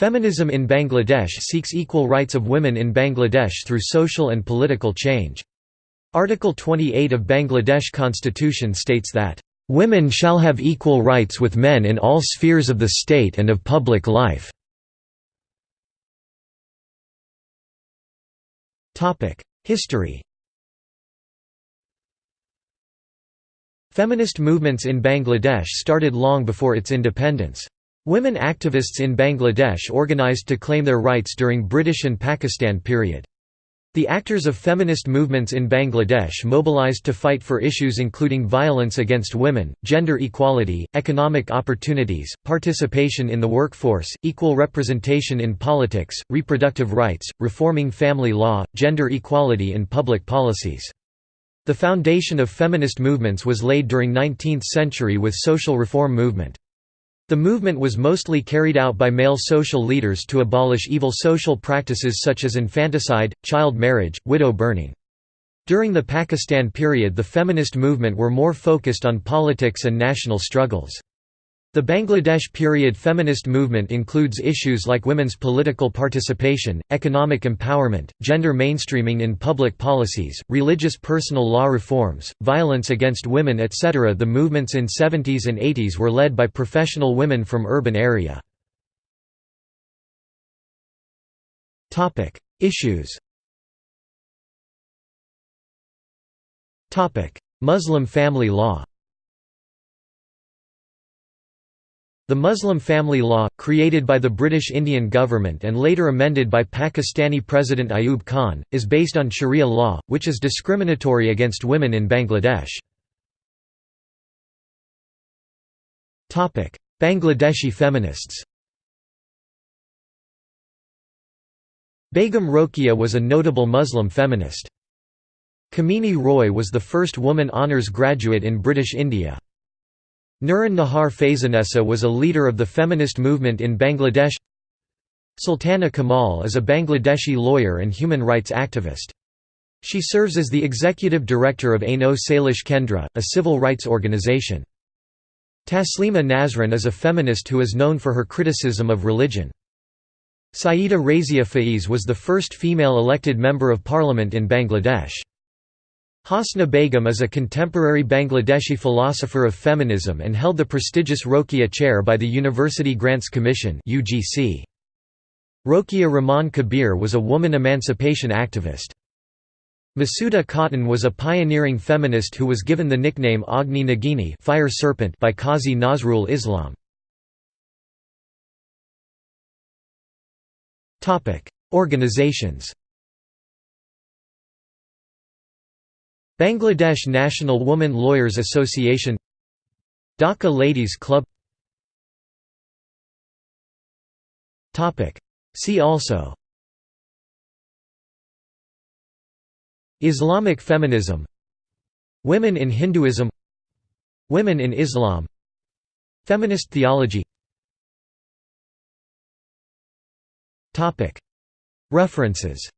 Feminism in Bangladesh seeks equal rights of women in Bangladesh through social and political change. Article 28 of Bangladesh Constitution states that, "...women shall have equal rights with men in all spheres of the state and of public life." History Feminist movements in Bangladesh started long before its independence. Women activists in Bangladesh organized to claim their rights during British and Pakistan period. The actors of feminist movements in Bangladesh mobilized to fight for issues including violence against women, gender equality, economic opportunities, participation in the workforce, equal representation in politics, reproductive rights, reforming family law, gender equality in public policies. The foundation of feminist movements was laid during 19th century with social reform movement. The movement was mostly carried out by male social leaders to abolish evil social practices such as infanticide, child marriage, widow burning. During the Pakistan period the feminist movement were more focused on politics and national struggles. The Bangladesh period feminist movement includes issues like women's political participation, economic empowerment, gender mainstreaming in public policies, religious personal law reforms, violence against women etc. The movements in 70s and 80s were led by professional women from urban area. Issues Muslim family law The Muslim family law, created by the British Indian government and later amended by Pakistani President Ayub Khan, is based on Sharia law, which is discriminatory against women in Bangladesh. Bangladeshi feminists Begum Rokeya was a notable Muslim feminist. Kamini Roy was the first woman honours graduate in British India. Nuran Nahar Faizanessa was a leader of the feminist movement in Bangladesh Sultana Kamal is a Bangladeshi lawyer and human rights activist. She serves as the executive director of Aino Salish Kendra, a civil rights organization. Taslima Nasrin is a feminist who is known for her criticism of religion. Syeda Razia Faiz was the first female elected member of parliament in Bangladesh. Hasna Begum is a contemporary Bangladeshi philosopher of feminism and held the prestigious Rokeya Chair by the University Grants Commission. Rokeya Rahman Kabir was a woman emancipation activist. Masuda Khatun was a pioneering feminist who was given the nickname Agni Nagini fire serpent by Qazi Nazrul Islam. Organizations Bangladesh National Woman Lawyers Association Dhaka Ladies Club. See also. Islamic feminism. Women in Hinduism. Women in Islam. Feminist theology. References